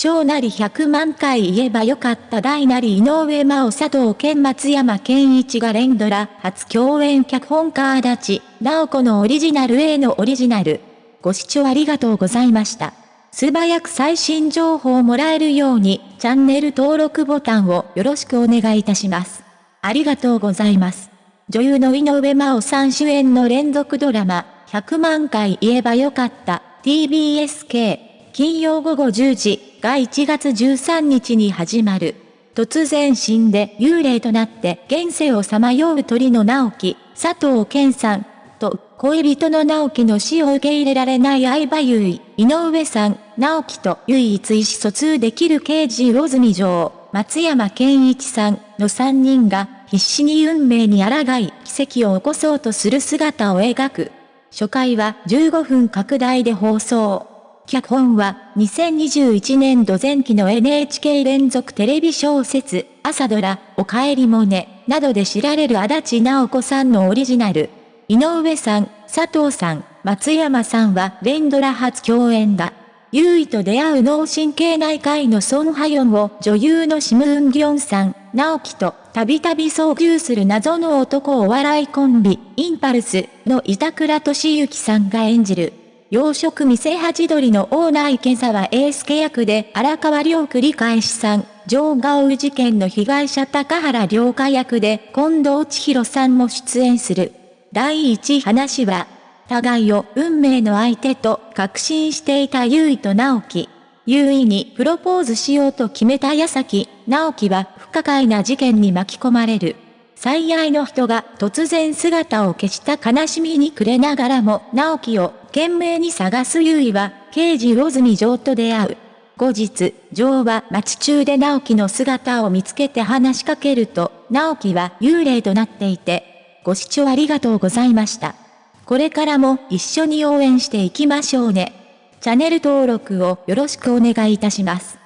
小なり100万回言えばよかった大なり井上真央佐藤健松山健一が連ドラ初共演脚本家足立直子のオリジナル A のオリジナル。ご視聴ありがとうございました。素早く最新情報をもらえるようにチャンネル登録ボタンをよろしくお願いいたします。ありがとうございます。女優の井上真央さん主演の連続ドラマ100万回言えばよかった TBSK 金曜午後10時が1月13日に始まる。突然死んで幽霊となって現世をさまよう鳥の直樹、佐藤健さん、と恋人の直樹の死を受け入れられない相葉優衣、井上さん、直樹と唯一意思疎通できる刑事魚住城、松山健一さんの3人が必死に運命に抗い奇跡を起こそうとする姿を描く。初回は15分拡大で放送。脚本は2021年度前期の NHK 連続テレビ小説、朝ドラ、おかえりモネ、などで知られる足立直子さんのオリジナル。井上さん、佐藤さん、松山さんは連ドラ初共演だ。優位と出会う脳神経内科医のソン・ハヨンを女優のシム・ウンギョンさん、直樹とたびたび遭遇する謎の男お笑いコンビ、インパルスの板倉俊之さんが演じる。洋食店ハチドリのオーナー池澤英介役で荒川亮繰り返しさん、上ガオ事件の被害者高原良香役で近藤千尋さんも出演する。第一話は、互いを運命の相手と確信していた優衣と直樹。優衣にプロポーズしようと決めた矢先、直樹は不可解な事件に巻き込まれる。最愛の人が突然姿を消した悲しみに暮れながらも直樹を懸命に探す優衣は刑事魚住城と出会う。後日、城は町中で直樹の姿を見つけて話しかけると、直樹は幽霊となっていて、ご視聴ありがとうございました。これからも一緒に応援していきましょうね。チャンネル登録をよろしくお願いいたします。